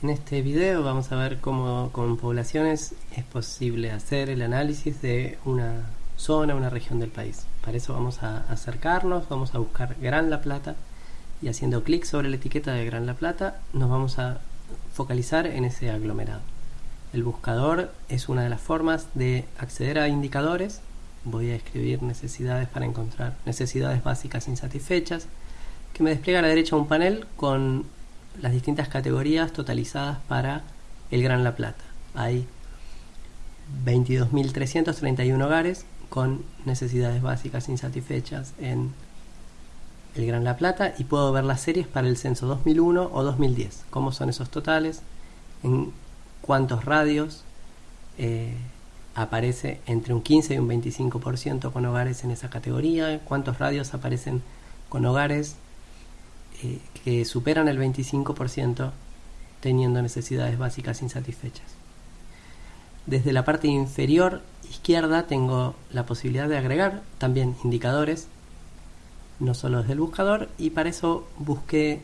En este video vamos a ver cómo con poblaciones es posible hacer el análisis de una zona, una región del país. Para eso vamos a acercarnos, vamos a buscar Gran La Plata y haciendo clic sobre la etiqueta de Gran La Plata nos vamos a focalizar en ese aglomerado. El buscador es una de las formas de acceder a indicadores. Voy a escribir necesidades para encontrar necesidades básicas insatisfechas que me despliega a la derecha un panel con las distintas categorías totalizadas para el Gran La Plata. Hay 22.331 hogares con necesidades básicas insatisfechas en el Gran La Plata y puedo ver las series para el censo 2001 o 2010. ¿Cómo son esos totales? ¿En cuántos radios eh, aparece entre un 15 y un 25% con hogares en esa categoría? ¿Cuántos radios aparecen con hogares eh, que superan el 25% teniendo necesidades básicas insatisfechas. Desde la parte inferior izquierda tengo la posibilidad de agregar también indicadores, no solo desde el buscador, y para eso busqué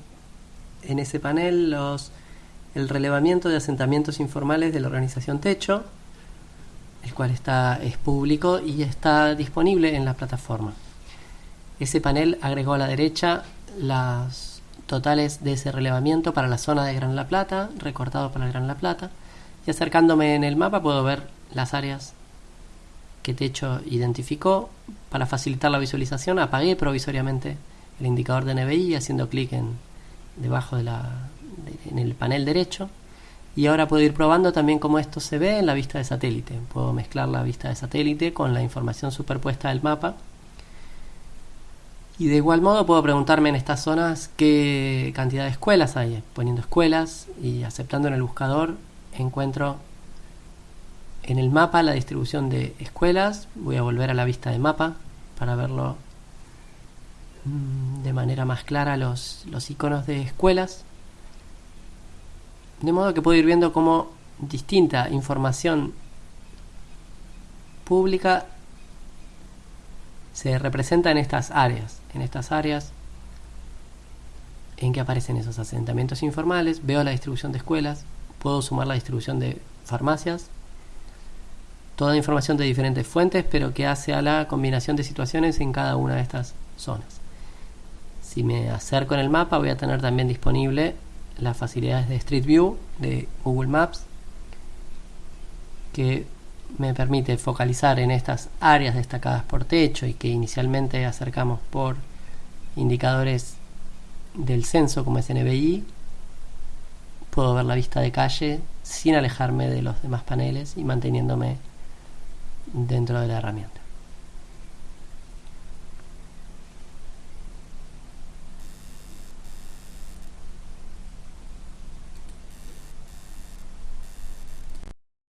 en ese panel los, el relevamiento de asentamientos informales de la organización Techo, el cual está, es público y está disponible en la plataforma. Ese panel agregó a la derecha las totales de ese relevamiento para la zona de Gran La Plata, recortado para Gran La Plata, y acercándome en el mapa puedo ver las áreas que Techo identificó. Para facilitar la visualización apagué provisoriamente el indicador de NBI haciendo clic en debajo de la en el panel derecho y ahora puedo ir probando también cómo esto se ve en la vista de satélite. Puedo mezclar la vista de satélite con la información superpuesta del mapa y de igual modo puedo preguntarme en estas zonas qué cantidad de escuelas hay. Poniendo escuelas y aceptando en el buscador encuentro en el mapa la distribución de escuelas. Voy a volver a la vista de mapa para verlo mm, de manera más clara los, los iconos de escuelas. De modo que puedo ir viendo cómo distinta información pública se representa en estas áreas. En estas áreas en que aparecen esos asentamientos informales, veo la distribución de escuelas, puedo sumar la distribución de farmacias, toda información de diferentes fuentes, pero que hace a la combinación de situaciones en cada una de estas zonas. Si me acerco en el mapa, voy a tener también disponible las facilidades de Street View de Google Maps, que me permite focalizar en estas áreas destacadas por techo y que inicialmente acercamos por indicadores del censo como es NBI, puedo ver la vista de calle sin alejarme de los demás paneles y manteniéndome dentro de la herramienta.